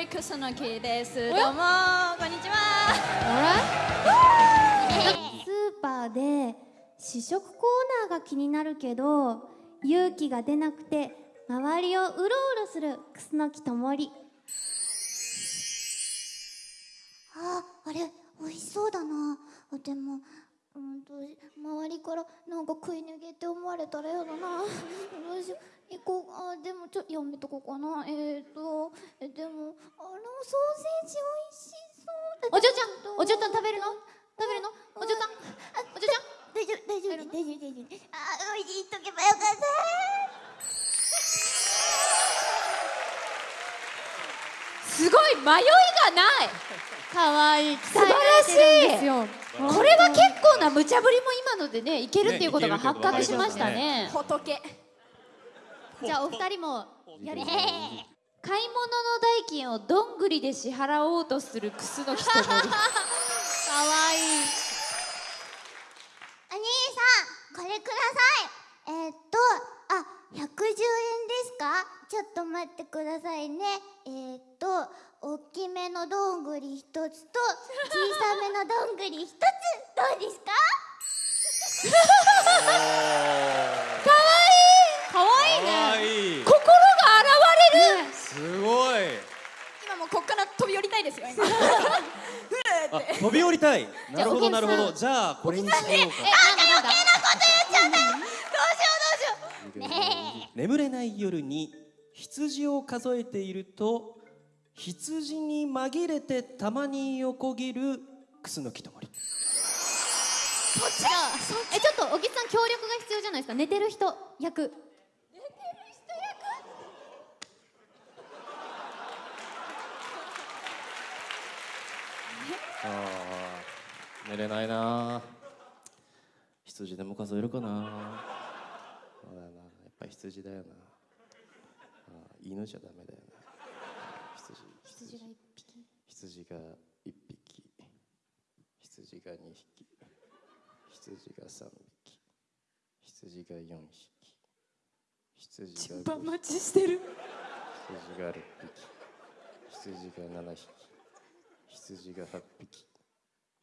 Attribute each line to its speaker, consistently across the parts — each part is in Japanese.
Speaker 1: りくすのきです。どうもこんにちは。
Speaker 2: スーパーで試食コーナーが気になるけど勇気が出なくて周りをうろうろする楠木ともり。
Speaker 3: ああれ美味しそうだなでもうんと周りからなんか食い逃げって思われたらやだな。どうしよう行こう。あでもちょやめとこうかな。えっ、ー、とえでもあのソーセージ美味しそうだ
Speaker 2: お嬢ちゃんお嬢ちゃん食べるの？食べるの？お嬢ちゃん？お嬢ちゃん？
Speaker 3: 大丈夫大丈夫大丈夫大丈夫。あ美味しいとけばよかった。
Speaker 1: すごい迷いがない。
Speaker 2: 可愛い
Speaker 1: 素晴らしい。これは結構な無茶ぶりも今のでねいけるっていうことが発覚しましたね。仏。
Speaker 2: じゃあお二人もやり
Speaker 1: 買い物の代金をどんぐりで支払おうとするクスの木ともり
Speaker 2: 可愛い
Speaker 3: お兄さんこれください。えー、っとあ110円ですか？ちょっと待ってくださいね。えー、っと大きめのどんぐり一つと小さめのどんぐり一つ。どうですか
Speaker 2: 可愛い。ね
Speaker 4: いい。
Speaker 1: 心が現れる。
Speaker 4: すごい。
Speaker 1: 今もうこっから飛び降りたいですよ
Speaker 4: 飛び降りたい。なるほどなるほど。じゃあこれにしようか。
Speaker 2: えなんだなん。だ
Speaker 4: 眠れない夜に羊を数えていると羊に紛れてたまに横切る楠木ともり
Speaker 2: じゃあえちょっと小木さん協力が必要じゃないですか？寝てる人役。
Speaker 4: あー寝れないな。羊でも数えるかな。そうだよな。やっぱ羊だよな。あー犬じゃダメだよな。羊
Speaker 2: 羊が一匹？
Speaker 4: 羊が1匹。羊が2匹羊が3匹。羊が4匹。羊が5匹
Speaker 1: 待ちしてる。
Speaker 4: 羊が6匹。羊が7匹。羊が8匹。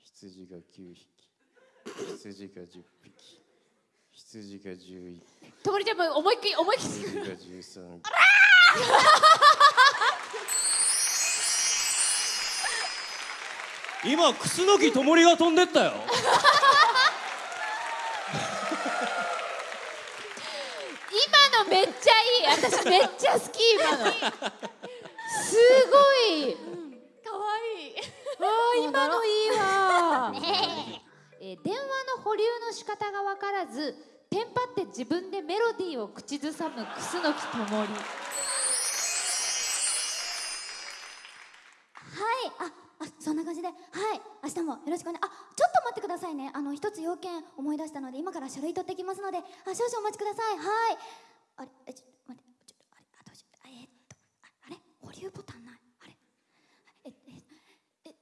Speaker 4: 羊が9匹。羊が10匹。羊が11匹。
Speaker 1: ともりちゃんも思いっきり思いっきり。
Speaker 4: 羊が13匹。今楠木ともりが飛んでったよ
Speaker 1: 今のめっちゃいい。私めっちゃ好き今の。すごい。
Speaker 2: 可愛い
Speaker 1: あー今のいいわ、え。ー電話の保留の仕方が分からずテンパって自分でメロディーを口ずさむ楠木ともり
Speaker 3: はい。ああそんな感じで。はい。明日もよろしくお願いあちょっと待ってくださいね。あの一つ要件思い出したので今から書類取ってきますのであ少々お待ちください。はいあれえちょっと待ってちょっとあれあどうしようあえーっとああれ保留ボタンないあれ。えええ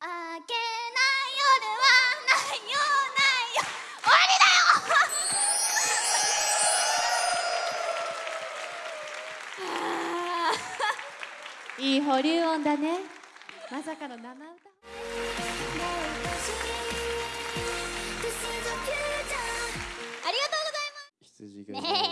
Speaker 3: あ明けない夜はないよないよ終わりだよ。
Speaker 2: いい保留音だね。まさかの生歌。
Speaker 3: ありがとうございます
Speaker 4: 羊が12匹